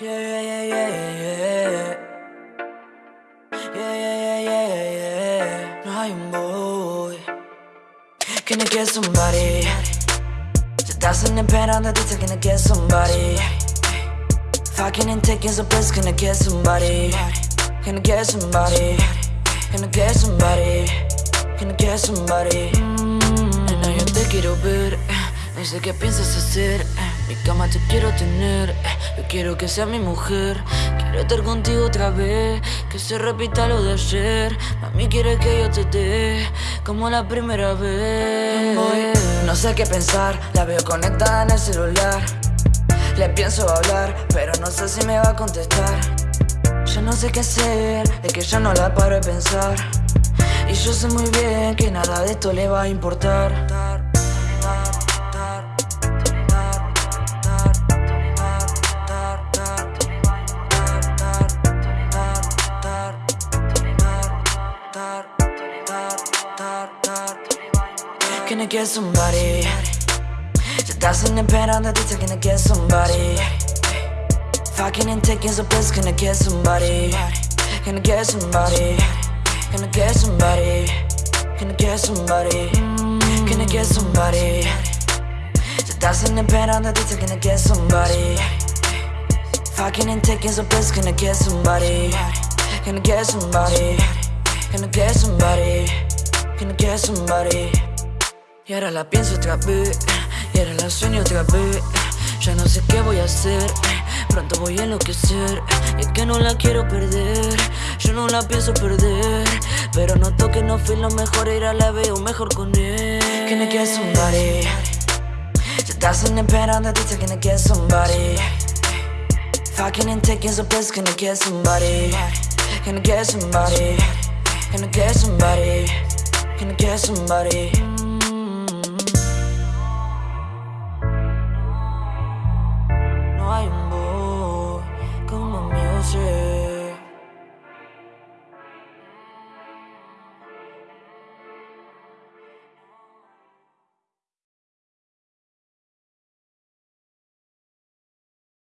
Yeah, yeah, yeah, yeah, yeah. Yeah, yeah, yeah, yeah, yeah. No hay un boy que no get somebody. Se están esperando de ti que no get somebody. Fucking and taking some place, can I get somebody? Can I get somebody? Can I get somebody? Can I get somebody? Mm, Nena, yo te quiero ver. No sé qué piensas hacer. Mi cama te quiero tener. Yo quiero que seas mi mujer. Quiero estar contigo otra vez. Que se repita lo de ayer. Mami quiere que yo te dé. Como la primera vez. No sé qué pensar. La veo conectada en el celular. Le pienso hablar, pero no sé si me va a contestar. Yo no sé qué hacer, es que yo no la paro de pensar. Y yo sé muy bien que nada de esto le va a importar. I get somebody? Se están esperando de ti, can I get somebody? Fucking and taking some can I get somebody? I get somebody? I get somebody? I get somebody? Can I get somebody? Se están esperando de ti, can I get somebody? Fucking and taking some can I get somebody? I get somebody? I get somebody? I get somebody? Y ahora la pienso otra vez, y ahora la sueño otra vez. Ya no sé qué voy a hacer, pronto voy a enloquecer. Y es que no la quiero perder, yo no la pienso perder. Pero noto que no fui lo mejor, y ahora la veo mejor con él. I get somebody? Se están esperando de ti, I get somebody? Fucking and taking some can I get somebody? I get somebody? I get somebody? I get somebody?